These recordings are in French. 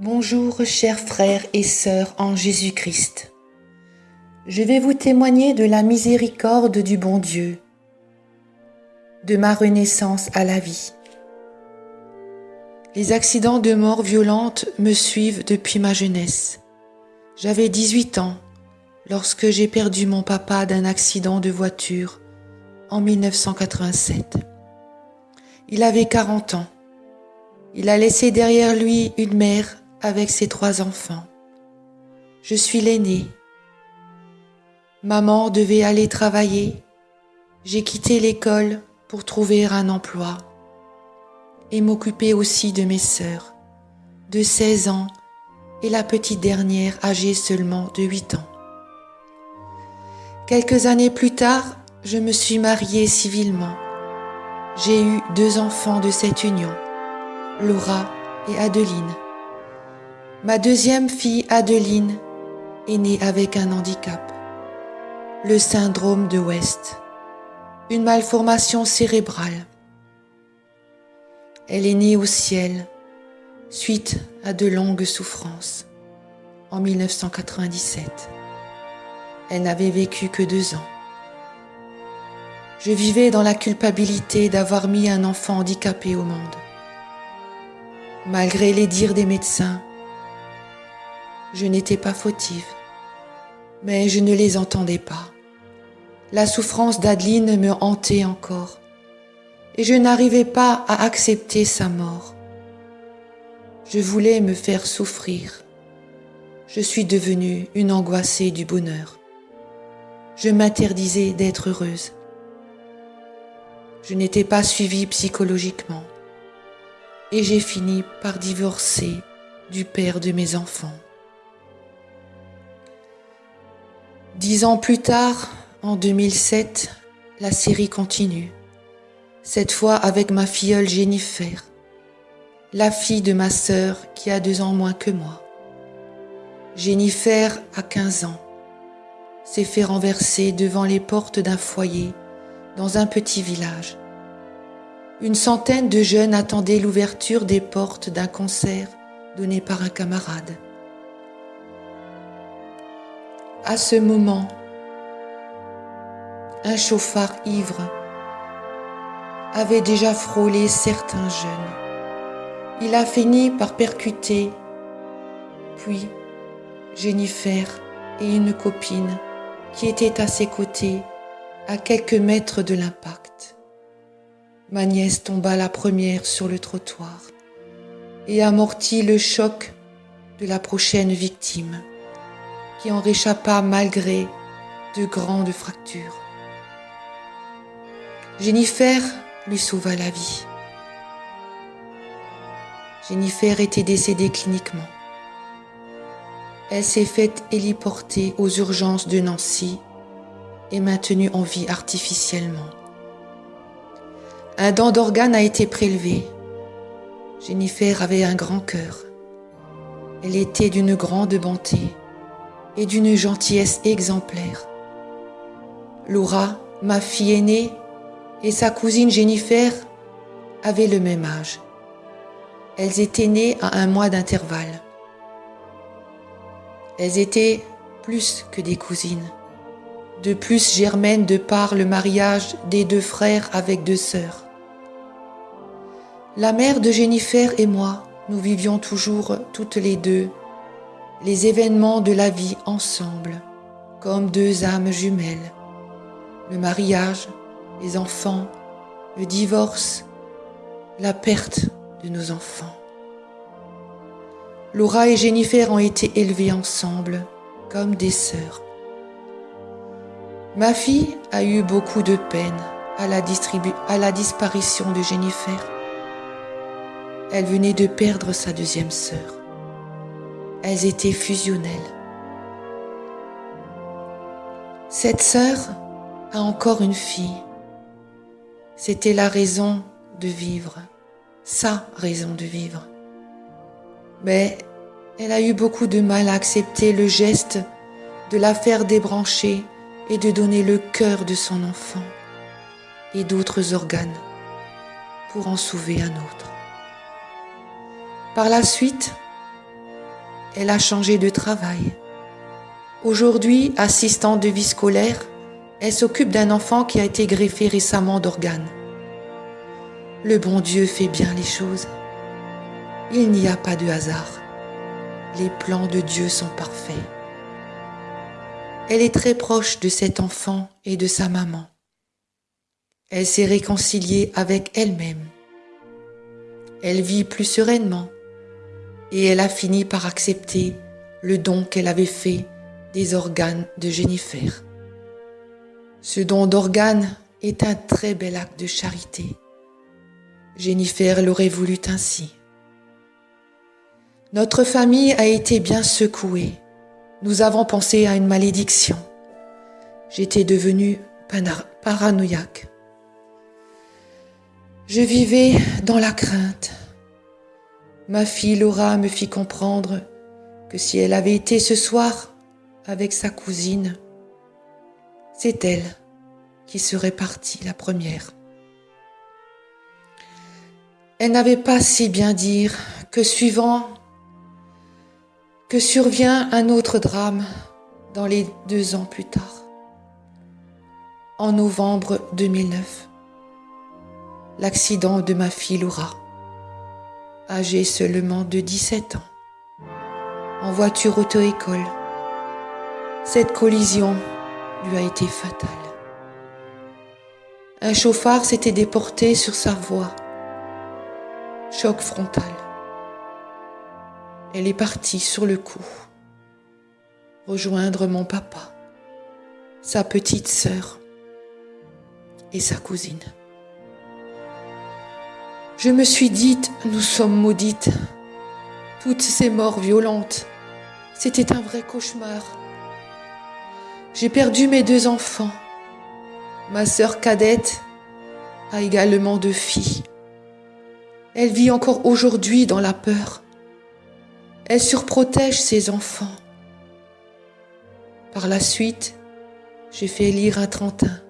Bonjour chers frères et sœurs en Jésus-Christ. Je vais vous témoigner de la miséricorde du bon Dieu, de ma renaissance à la vie. Les accidents de mort violente me suivent depuis ma jeunesse. J'avais 18 ans lorsque j'ai perdu mon papa d'un accident de voiture en 1987. Il avait 40 ans. Il a laissé derrière lui une mère avec ses trois enfants. Je suis l'aîné. Maman devait aller travailler. J'ai quitté l'école pour trouver un emploi et m'occuper aussi de mes sœurs, de 16 ans et la petite dernière âgée seulement de 8 ans. Quelques années plus tard, je me suis mariée civilement. J'ai eu deux enfants de cette union, Laura et Adeline. Ma deuxième fille, Adeline, est née avec un handicap, le syndrome de West, une malformation cérébrale. Elle est née au ciel suite à de longues souffrances en 1997. Elle n'avait vécu que deux ans. Je vivais dans la culpabilité d'avoir mis un enfant handicapé au monde. Malgré les dires des médecins, je n'étais pas fautive, mais je ne les entendais pas. La souffrance d'Adeline me hantait encore, et je n'arrivais pas à accepter sa mort. Je voulais me faire souffrir. Je suis devenue une angoissée du bonheur. Je m'interdisais d'être heureuse. Je n'étais pas suivie psychologiquement et j'ai fini par divorcer du père de mes enfants. Dix ans plus tard, en 2007, la série continue, cette fois avec ma filleule Jennifer, la fille de ma sœur qui a deux ans moins que moi. Jennifer a 15 ans, s'est fait renverser devant les portes d'un foyer dans un petit village. Une centaine de jeunes attendaient l'ouverture des portes d'un concert donné par un camarade. À ce moment, un chauffard ivre avait déjà frôlé certains jeunes. Il a fini par percuter, puis Jennifer et une copine qui était à ses côtés à quelques mètres de l'impact. Ma nièce tomba la première sur le trottoir et amortit le choc de la prochaine victime qui en réchappa malgré de grandes fractures. Jennifer lui sauva la vie. Jennifer était décédée cliniquement. Elle s'est faite héliporter aux urgences de Nancy et maintenue en vie artificiellement. Un dent d'organe a été prélevé. Jennifer avait un grand cœur. Elle était d'une grande bonté et d'une gentillesse exemplaire. Laura, ma fille aînée, et sa cousine Jennifer avaient le même âge. Elles étaient nées à un mois d'intervalle. Elles étaient plus que des cousines, de plus germaines de par le mariage des deux frères avec deux sœurs. La mère de Jennifer et moi, nous vivions toujours toutes les deux les événements de la vie ensemble, comme deux âmes jumelles. Le mariage, les enfants, le divorce, la perte de nos enfants. Laura et Jennifer ont été élevées ensemble comme des sœurs. Ma fille a eu beaucoup de peine à la, disparition de Jennifer. Elle venait de perdre sa deuxième sœur elles étaient fusionnelles. Cette sœur a encore une fille. C'était la raison de vivre, sa raison de vivre. Mais elle a eu beaucoup de mal à accepter le geste de la faire débrancher et de donner le cœur de son enfant et d'autres organes pour en sauver un autre. Par la suite, elle a changé de travail. Aujourd'hui, assistante de vie scolaire, elle s'occupe d'un enfant qui a été greffé récemment d'organes. Le bon Dieu fait bien les choses. Il n'y a pas de hasard. Les plans de Dieu sont parfaits. Elle est très proche de cet enfant et de sa maman. Elle s'est réconciliée avec elle-même. Elle vit plus sereinement et elle a fini par accepter le don qu'elle avait fait des organes de Jennifer. Ce don d'organes est un très bel acte de charité. Jennifer l'aurait voulu ainsi. Notre famille a été bien secouée. Nous avons pensé à une malédiction. J'étais devenue paranoïaque. Je vivais dans la crainte. Ma fille Laura me fit comprendre que si elle avait été ce soir avec sa cousine, c'est elle qui serait partie la première. Elle n'avait pas si bien dire que suivant que survient un autre drame dans les deux ans plus tard, en novembre 2009 l'accident de ma fille Laura, âgée seulement de 17 ans, en voiture auto-école. Cette collision lui a été fatale. Un chauffard s'était déporté sur sa voie. Choc frontal. Elle est partie sur le coup, rejoindre mon papa, sa petite sœur et sa cousine. Je me suis dite, nous sommes maudites. Toutes ces morts violentes, c'était un vrai cauchemar. J'ai perdu mes deux enfants. Ma sœur cadette a également deux filles. Elle vit encore aujourd'hui dans la peur. Elle surprotège ses enfants. Par la suite, j'ai fait lire un trentin,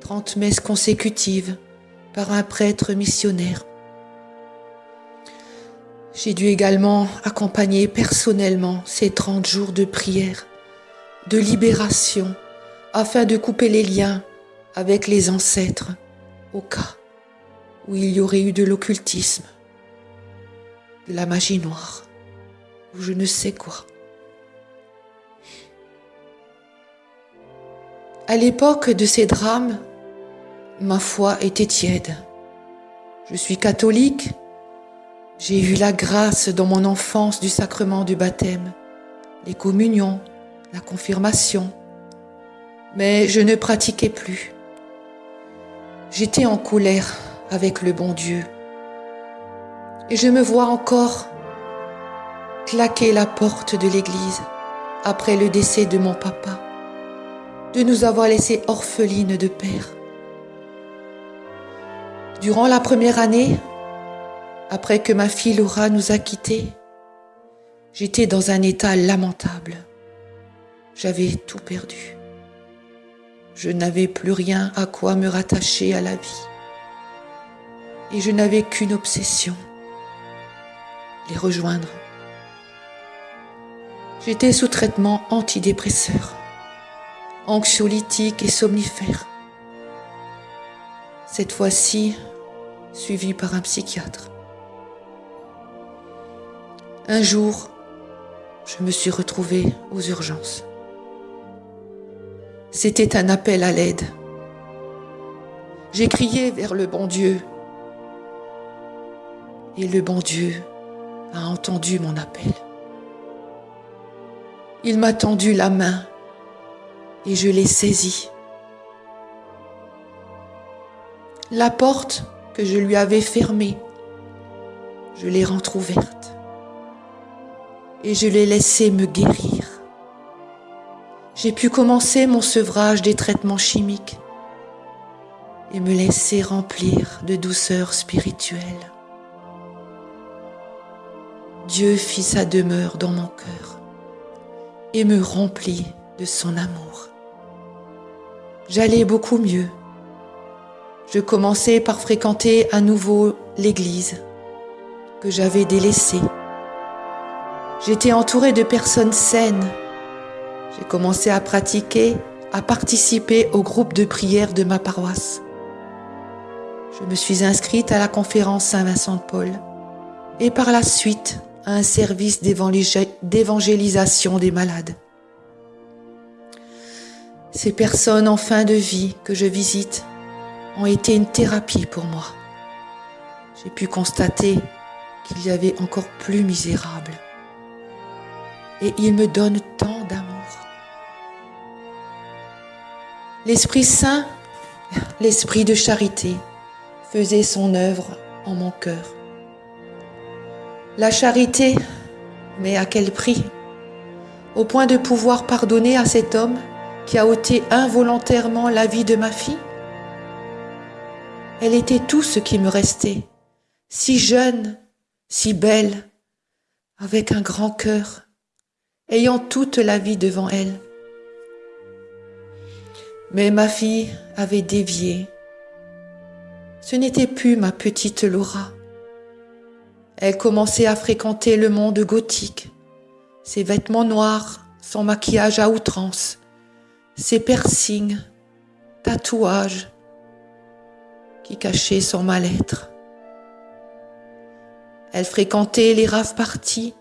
trente messes consécutives par un prêtre missionnaire. J'ai dû également accompagner personnellement ces 30 jours de prière, de libération, afin de couper les liens avec les ancêtres au cas où il y aurait eu de l'occultisme, de la magie noire, ou je ne sais quoi. À l'époque de ces drames, ma foi était tiède. Je suis catholique. J'ai eu la grâce dans mon enfance du sacrement du baptême, les communions, la confirmation. Mais je ne pratiquais plus. J'étais en colère avec le bon Dieu. Et je me vois encore claquer la porte de l'église après le décès de mon papa, de nous avoir laissés orphelines de père. Durant la première année, après que ma fille Laura nous a quittés, j'étais dans un état lamentable. J'avais tout perdu. Je n'avais plus rien à quoi me rattacher à la vie. Et je n'avais qu'une obsession, les rejoindre. J'étais sous traitement antidépresseur, anxiolytique et somnifère cette fois-ci suivi par un psychiatre. Un jour, je me suis retrouvée aux urgences. C'était un appel à l'aide. J'ai crié vers le bon Dieu. Et le bon Dieu a entendu mon appel. Il m'a tendu la main et je l'ai saisie. La porte que je lui avais fermée, je l'ai rentrouverte et je l'ai laissé me guérir. J'ai pu commencer mon sevrage des traitements chimiques et me laisser remplir de douceur spirituelle. Dieu fit sa demeure dans mon cœur et me remplit de son amour. J'allais beaucoup mieux je commençais par fréquenter à nouveau l'église que j'avais délaissée. J'étais entourée de personnes saines. J'ai commencé à pratiquer, à participer au groupe de prière de ma paroisse. Je me suis inscrite à la conférence Saint-Vincent de Paul et par la suite à un service d'évangélisation des malades. Ces personnes en fin de vie que je visite ont été une thérapie pour moi. J'ai pu constater qu'il y avait encore plus misérable. Et ils me donnent tant d'amour. L'Esprit Saint, l'Esprit de charité, faisait son œuvre en mon cœur. La charité, mais à quel prix? Au point de pouvoir pardonner à cet homme qui a ôté involontairement la vie de ma fille? Elle était tout ce qui me restait, si jeune, si belle, avec un grand cœur, ayant toute la vie devant elle. Mais ma fille avait dévié. Ce n'était plus ma petite Laura. Elle commençait à fréquenter le monde gothique, ses vêtements noirs, son maquillage à outrance, ses piercings, tatouages qui cachaient son mal-être. Elle fréquentait les raves parties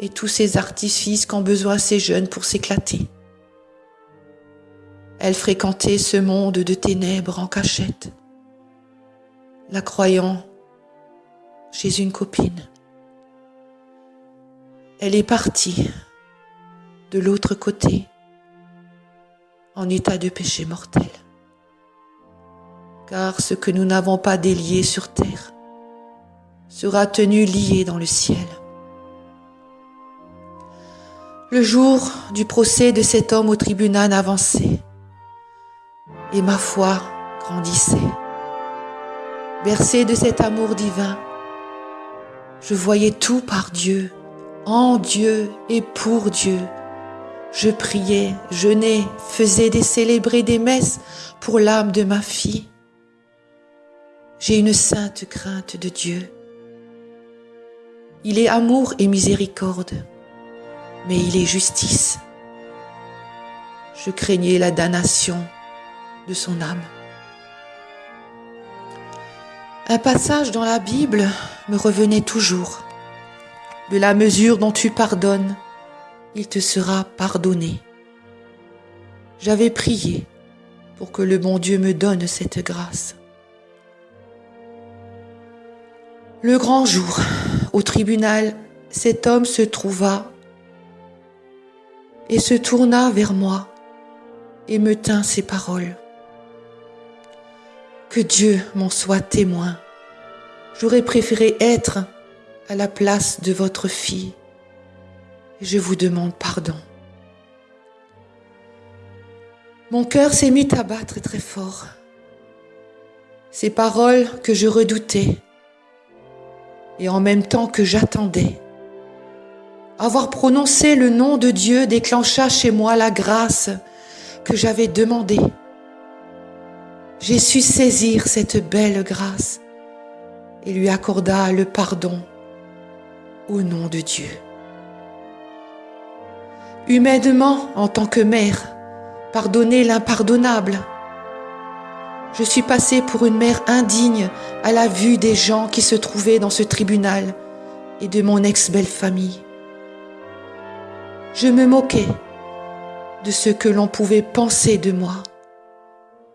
et tous ces artifices qu'ont besoin ces jeunes pour s'éclater. Elle fréquentait ce monde de ténèbres en cachette, la croyant chez une copine. Elle est partie de l'autre côté en état de péché mortel. Car ce que nous n'avons pas délié sur terre sera tenu lié dans le ciel. Le jour du procès de cet homme au tribunal avançait et ma foi grandissait. Bercé de cet amour divin, je voyais tout par Dieu, en Dieu et pour Dieu. Je priais, jeûnais, faisais des célébrer des messes pour l'âme de ma fille. J'ai une sainte crainte de Dieu. Il est amour et miséricorde, mais il est justice. Je craignais la damnation de son âme. Un passage dans la Bible me revenait toujours. De la mesure dont tu pardonnes, il te sera pardonné. J'avais prié pour que le bon Dieu me donne cette grâce. Le grand jour, au tribunal, cet homme se trouva et se tourna vers moi et me tint ses paroles. Que Dieu m'en soit témoin. J'aurais préféré être à la place de votre fille je vous demande pardon. Mon cœur s'est mis à battre très fort. Ces paroles que je redoutais et en même temps que j'attendais. Avoir prononcé le nom de Dieu déclencha chez moi la grâce que j'avais demandée. J'ai su saisir cette belle grâce et lui accorda le pardon au nom de Dieu humainement en tant que mère, pardonner l'impardonnable. Je suis passée pour une mère indigne à la vue des gens qui se trouvaient dans ce tribunal et de mon ex-belle famille. Je me moquais de ce que l'on pouvait penser de moi.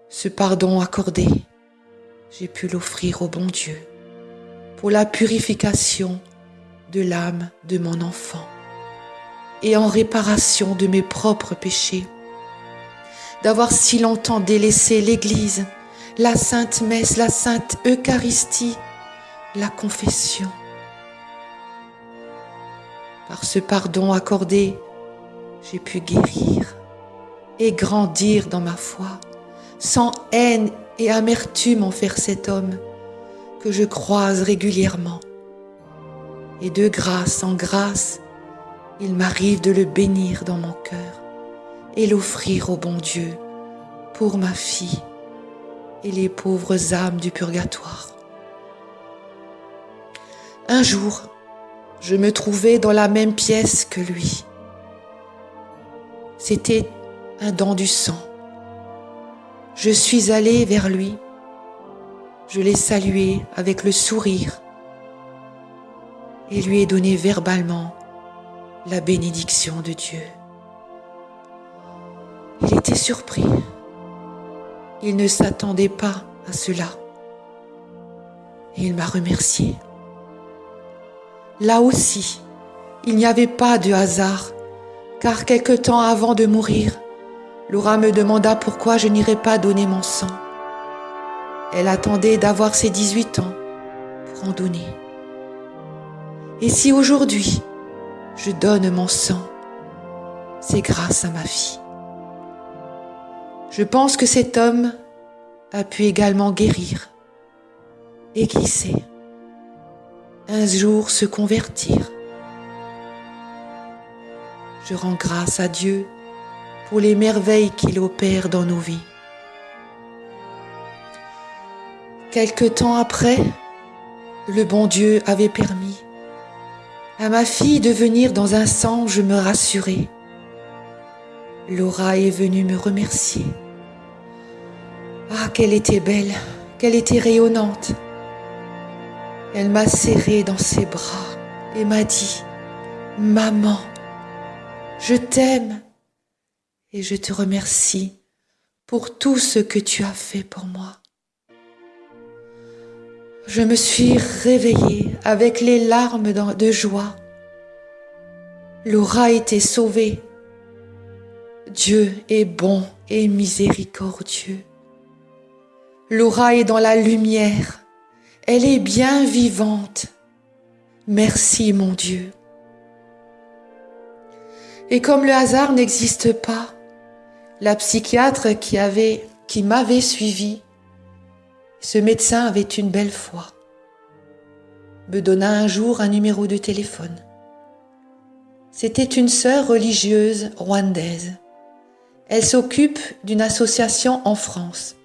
Ce pardon accordé, j'ai pu l'offrir au bon Dieu pour la purification de l'âme de mon enfant et en réparation de mes propres péchés. D'avoir si longtemps délaissé l'Église, la Sainte Messe, la Sainte Eucharistie, la confession. Par ce pardon accordé, j'ai pu guérir et grandir dans ma foi, sans haine et amertume envers cet homme que je croise régulièrement. Et de grâce en grâce, il m'arrive de le bénir dans mon cœur et l'offrir au bon Dieu pour ma fille et les pauvres âmes du purgatoire. Un jour, je me trouvais dans la même pièce que lui. C'était un don du sang. Je suis allée vers lui. Je l'ai salué avec le sourire et lui ai donné verbalement la bénédiction de Dieu. Il était surpris. Il ne s'attendait pas à cela. Et il m'a remercié. Là aussi, il n'y avait pas de hasard, car quelque temps avant de mourir, Laura me demanda pourquoi je n'irais pas donner mon sang. Elle attendait d'avoir ses 18 ans pour en donner. Et si aujourd'hui je donne mon sang, c'est grâce à ma fille. Je pense que cet homme a pu également guérir et qui sait, un jour se convertir. Je rends grâce à Dieu pour les merveilles qu'il opère dans nos vies. Quelque temps après, le bon Dieu avait permis à ma fille de venir dans un je me rassurer. Laura est venue me remercier. Ah, qu'elle était belle, qu'elle était rayonnante. Elle m'a serré dans ses bras et m'a dit, Maman, je t'aime et je te remercie pour tout ce que tu as fait pour moi. Je me suis réveillée avec les larmes de joie. Laura était sauvée. Dieu est bon et miséricordieux. Laura est dans la lumière. Elle est bien vivante. Merci mon Dieu. Et comme le hasard n'existe pas, la psychiatre qui avait, qui m'avait suivi, ce médecin avait une belle foi, me donna un jour un numéro de téléphone. C'était une sœur religieuse rwandaise. Elle s'occupe d'une association en France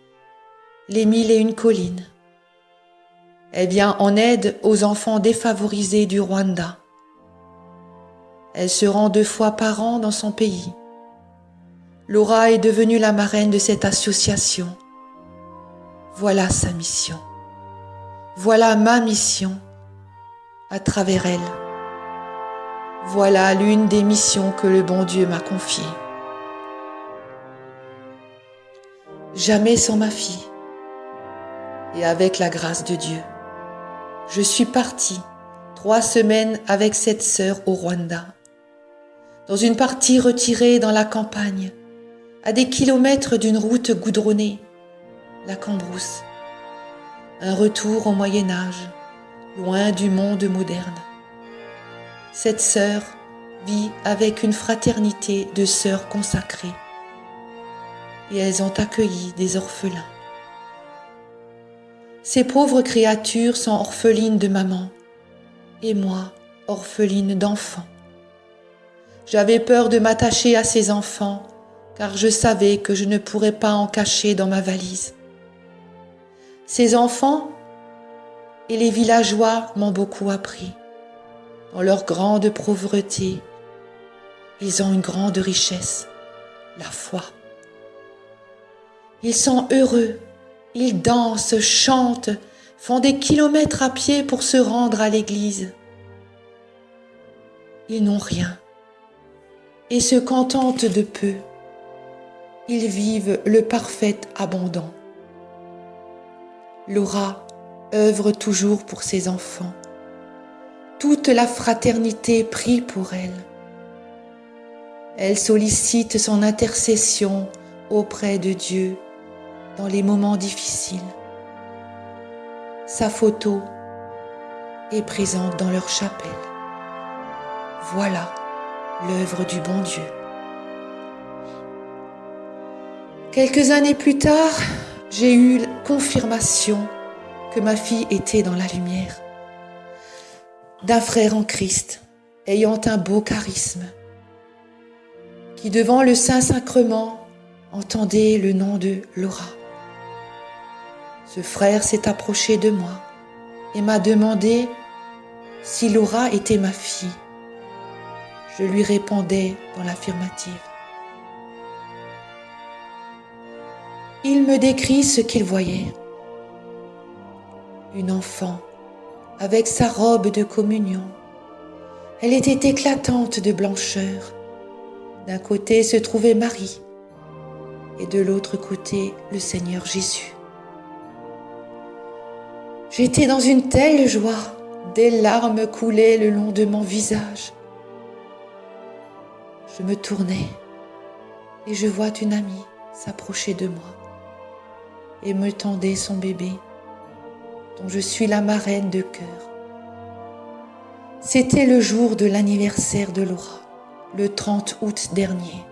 les mille et une collines. Elle vient en aide aux enfants défavorisés du Rwanda. Elle se rend deux fois par an dans son pays. Laura est devenue la marraine de cette association. Voilà sa mission. Voilà ma mission à travers elle. Voilà l'une des missions que le bon Dieu m'a confiées. Jamais sans ma fille et avec la grâce de Dieu. Je suis partie trois semaines avec cette sœur au Rwanda, dans une partie retirée dans la campagne, à des kilomètres d'une route goudronnée, la Cambrousse. Un retour au Moyen Âge, loin du monde moderne. Cette sœur vit avec une fraternité de sœurs consacrées et elles ont accueilli des orphelins. Ces pauvres créatures sont orphelines de maman, et moi, orpheline d'enfants. J'avais peur de m'attacher à ces enfants, car je savais que je ne pourrais pas en cacher dans ma valise. Ces enfants et les villageois m'ont beaucoup appris. Dans leur grande pauvreté, ils ont une grande richesse, la foi. Ils sont heureux ils dansent, chantent, font des kilomètres à pied pour se rendre à l'église. Ils n'ont rien et se contentent de peu. Ils vivent le parfait abondant. Laura œuvre toujours pour ses enfants. Toute la fraternité prie pour elle. Elle sollicite son intercession auprès de Dieu dans les moments difficiles. Sa photo est présente dans leur chapelle. Voilà l'œuvre du bon Dieu. Quelques années plus tard, j'ai eu confirmation que ma fille était dans la lumière, d'un frère en Christ, ayant un beau charisme, qui devant le Saint-Sacrement entendait le nom de Laura. Ce frère s'est approché de moi et m'a demandé si Laura était ma fille. Je lui répondais dans l'affirmative. Il me décrit ce qu'il voyait. Une enfant avec sa robe de communion. Elle était éclatante de blancheur. D'un côté se trouvait Marie et de l'autre côté le Seigneur Jésus. J'étais dans une telle joie, des larmes coulaient le long de mon visage. Je me tournais et je vois une amie s'approcher de moi et me tendait son bébé, dont je suis la marraine de cœur. C'était le jour de l'anniversaire de Laura, le 30 août dernier.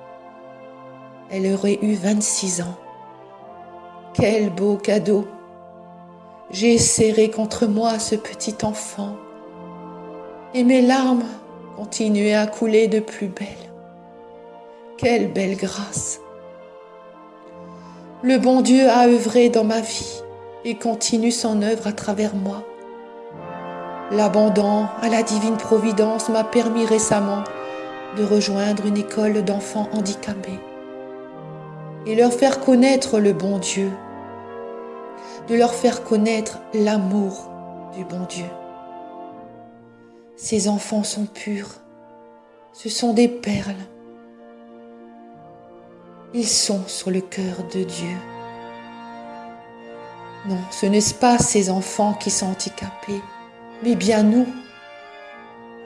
Elle aurait eu 26 ans. Quel beau cadeau J'ai serré contre moi ce petit enfant et mes larmes continuaient à couler de plus belle. Quelle belle grâce Le bon Dieu a œuvré dans ma vie et continue son œuvre à travers moi. L'abandon à la divine providence m'a permis récemment de rejoindre une école d'enfants handicapés et leur faire connaître le bon Dieu, de leur faire connaître l'amour du bon Dieu. Ces enfants sont purs, ce sont des perles. Ils sont sur le cœur de Dieu. Non, ce n'est pas ces enfants qui sont handicapés, mais bien nous.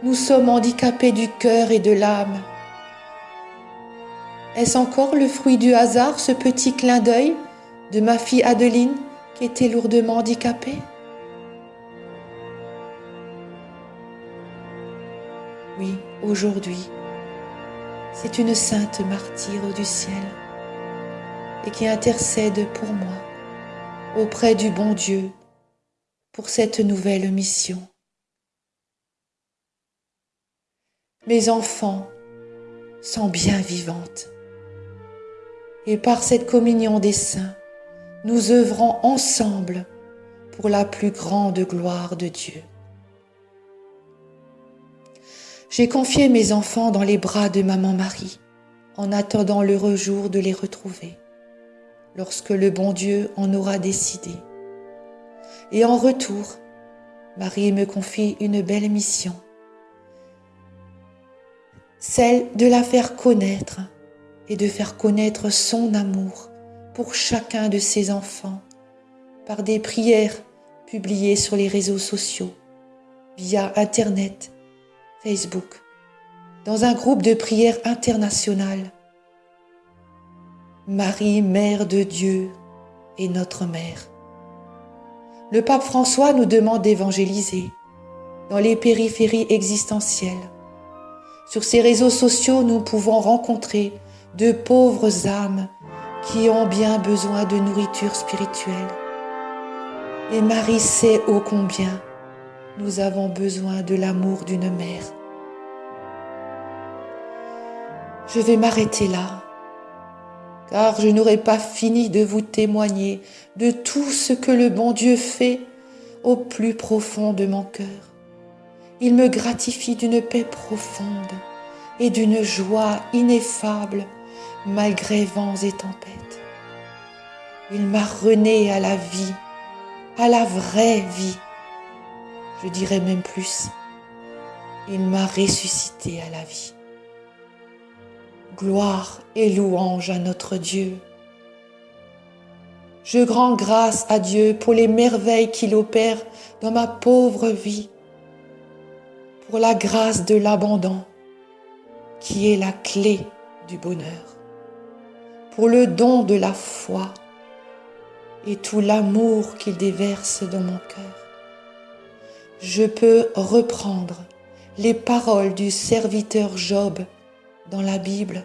Nous sommes handicapés du cœur et de l'âme. Est-ce encore le fruit du hasard, ce petit clin d'œil de ma fille Adeline? Qui était lourdement handicapée Oui, aujourd'hui, c'est une sainte martyre du ciel et qui intercède pour moi auprès du bon Dieu pour cette nouvelle mission. Mes enfants sont bien vivantes et par cette communion des saints, nous œuvrons ensemble pour la plus grande gloire de Dieu. J'ai confié mes enfants dans les bras de maman Marie en attendant l'heureux jour de les retrouver, lorsque le bon Dieu en aura décidé. Et en retour, Marie me confie une belle mission, celle de la faire connaître et de faire connaître son amour pour chacun de ses enfants par des prières publiées sur les réseaux sociaux, via Internet, Facebook, dans un groupe de prière internationale. Marie, Mère de Dieu, est notre Mère. Le pape François nous demande d'évangéliser dans les périphéries existentielles. Sur ces réseaux sociaux, nous pouvons rencontrer de pauvres âmes qui ont bien besoin de nourriture spirituelle. Et Marie sait ô combien nous avons besoin de l'amour d'une mère. Je vais m'arrêter là, car je n'aurai pas fini de vous témoigner de tout ce que le bon Dieu fait au plus profond de mon cœur. Il me gratifie d'une paix profonde et d'une joie ineffable malgré vents et tempêtes. Il m'a rené à la vie, à la vraie vie. Je dirais même plus, il m'a ressuscité à la vie. Gloire et louange à notre Dieu. Je rends grâce à Dieu pour les merveilles qu'il opère dans ma pauvre vie, pour la grâce de l'abandon qui est la clé du bonheur pour le don de la foi et tout l'amour qu'il déverse dans mon cœur. Je peux reprendre les paroles du serviteur Job dans la Bible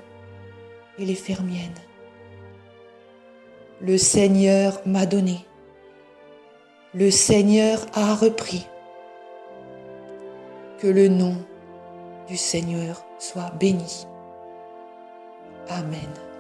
et les faire miennes. Le Seigneur m'a donné, le Seigneur a repris. Que le nom du Seigneur soit béni. Amen.